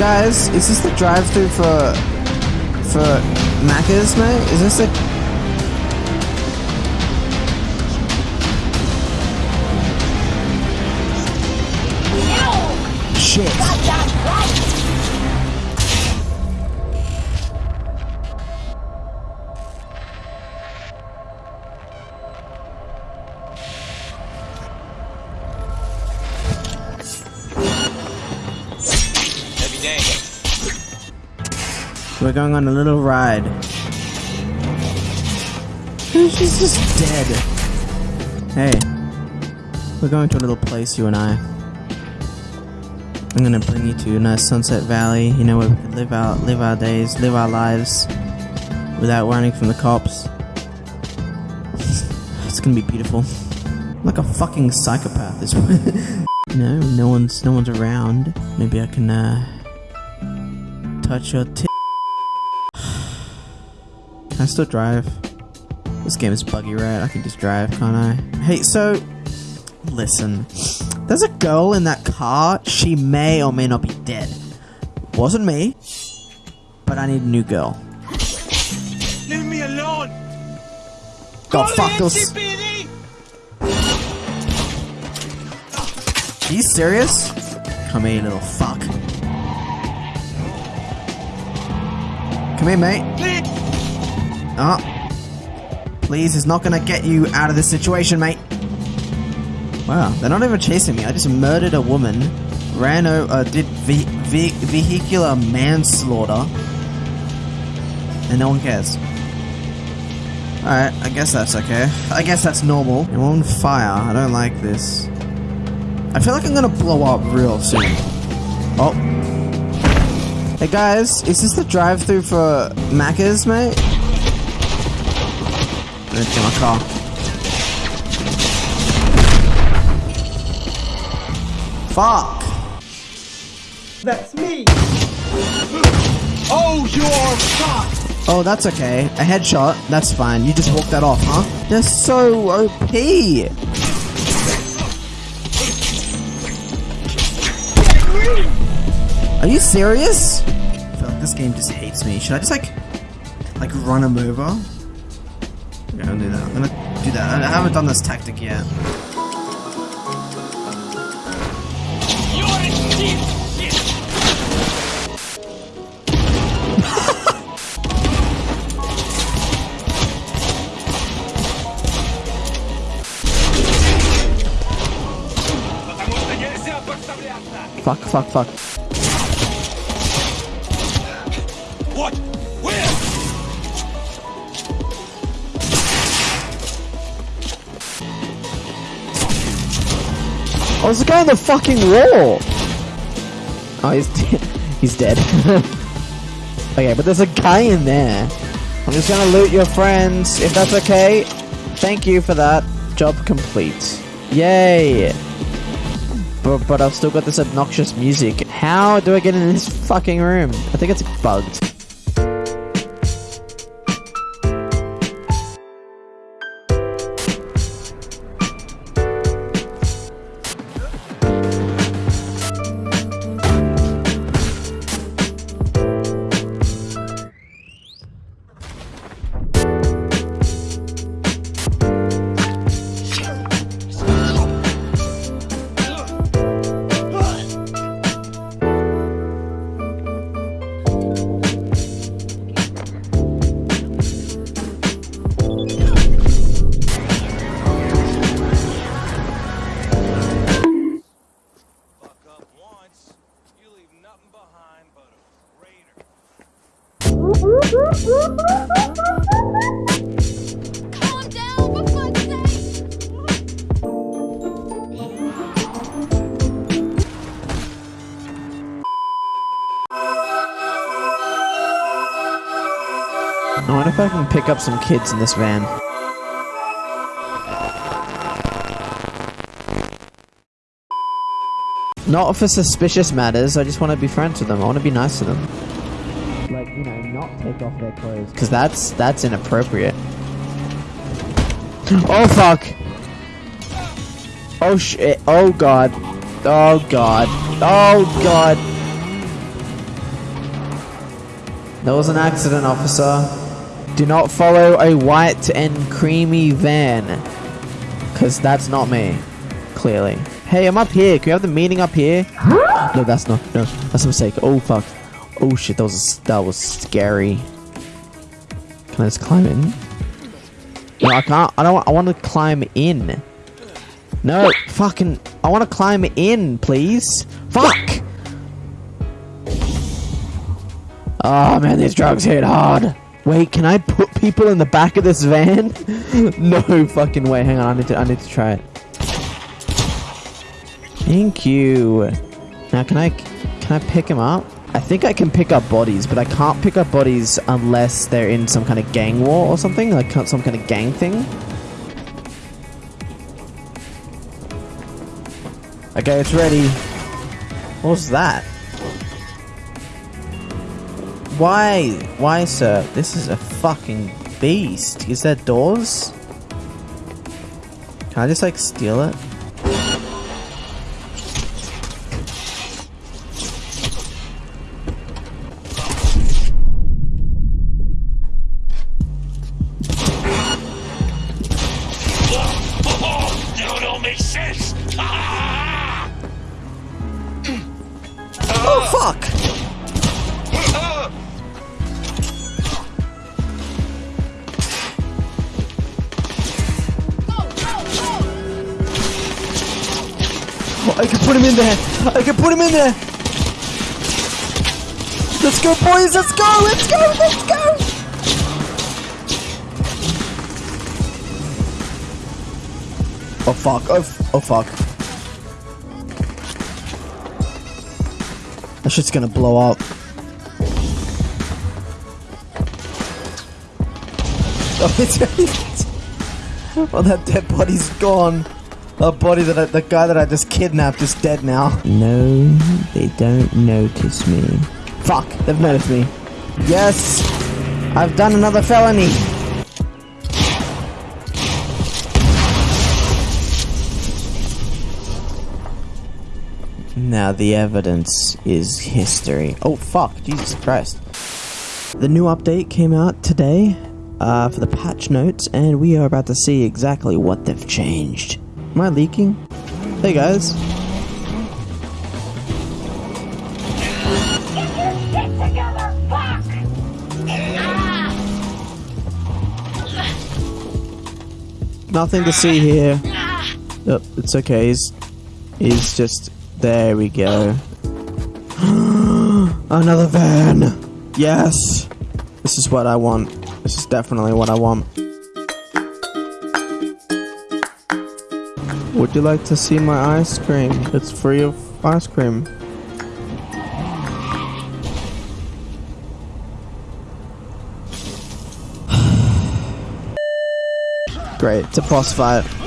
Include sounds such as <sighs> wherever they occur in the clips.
guys, is this the drive-through for for Macca's, mate? Is this the Shit. We're going on a little ride. She's just dead. Hey, we're going to a little place, you and I. I'm gonna bring you to a nice Sunset Valley, you know, where we can live out, live our days, live our lives without running from the cops. It's gonna be beautiful. I'm like a fucking psychopath this way. <laughs> no, no one's, no one's around. Maybe I can, uh, touch your tit. Can I still drive? This game is buggy, right? I can just drive, can't I? Hey, so listen. There's a girl in that car. She may or may not be dead. Wasn't me, but I need a new girl. Leave me alone. God, fuck those. Are you serious? Come here, little fuck. Come here, mate. Oh. Please, it's not gonna get you out of this situation, mate. Wow, they're not even chasing me. I just murdered a woman, ran over, uh, did ve ve vehicular manslaughter, and no one cares. Alright, I guess that's okay. I guess that's normal. I'm on fire. I don't like this. I feel like I'm gonna blow up real soon. Oh. Hey guys, is this the drive-through for Macca's, mate? Let's get my car. Fuck! That's me. Oh, you're fucked. Oh, that's okay. A headshot. That's fine. You just walked that off, huh? They're so OP! Are you serious? I feel like this game just hates me. Should I just like, like run him over? Yeah, I'll do that. I'm gonna do that. I haven't done this tactic yet. fuck, fuck, fuck. Oh, there's a guy on the fucking wall! Oh, he's <laughs> he's dead. <laughs> okay, but there's a guy in there. I'm just gonna loot your friends, if that's okay. Thank you for that. Job complete. Yay! But, but I've still got this obnoxious music. How do I get in this fucking room? I think it's bugged. I wonder if I can pick up some kids in this van. Not for suspicious matters, I just want to be friends with them. I want to be nice to them. Take off their clothes. Because that's, that's inappropriate. Oh, fuck! Oh, shit. Eh, oh, God. Oh, God. Oh, God. That was an accident, officer. Do not follow a white and creamy van. Because that's not me. Clearly. Hey, I'm up here. Can we have the meeting up here? No, that's not. No, that's a mistake. Oh, fuck. Oh, shit. That was, that was scary. Can I just climb in? No, I can't. I don't. I want to climb in. No, fucking. I want to climb in, please. Fuck. Oh man, these drugs hit hard. Wait, can I put people in the back of this van? <laughs> no fucking way. Hang on, I need to. I need to try it. Thank you. Now, can I? Can I pick him up? I think I can pick up bodies, but I can't pick up bodies unless they're in some kind of gang war or something, like some kind of gang thing. Okay, it's ready. What was that? Why? Why, sir? This is a fucking beast. Is there doors? Can I just, like, steal it? Fuck! I can put him in there! I can put him in there! Let's go, boys! Let's go! Let's go! Let's go! Oh fuck! Oh, oh fuck! That shit's gonna blow up. <laughs> Oh, it's <laughs> Well, that dead body's gone. The body that I, the guy that I just kidnapped is dead now. No, they don't notice me. Fuck, they've noticed me. Yes, I've done another felony. Now the evidence is history. Oh fuck, Jesus Christ. The new update came out today uh, for the patch notes, and we are about to see exactly what they've changed. Am I leaking? Hey guys. Nothing to see here. Yep, it's okay. He's, he's just. There we go. <gasps> Another van! Yes! This is what I want. This is definitely what I want. Would you like to see my ice cream? It's free of ice cream. <sighs> Great, it's a boss fight.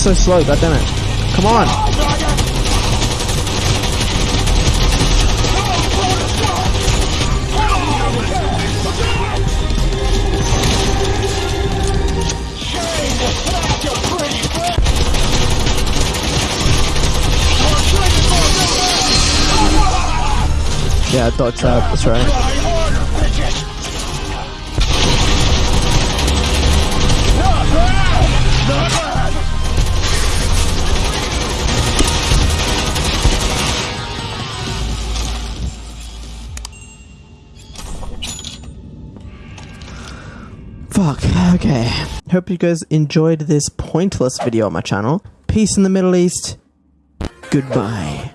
So slow? God it. Come on! Yeah, dot trap, that's right. Okay. Hope you guys enjoyed this pointless video on my channel. Peace in the Middle East. Goodbye.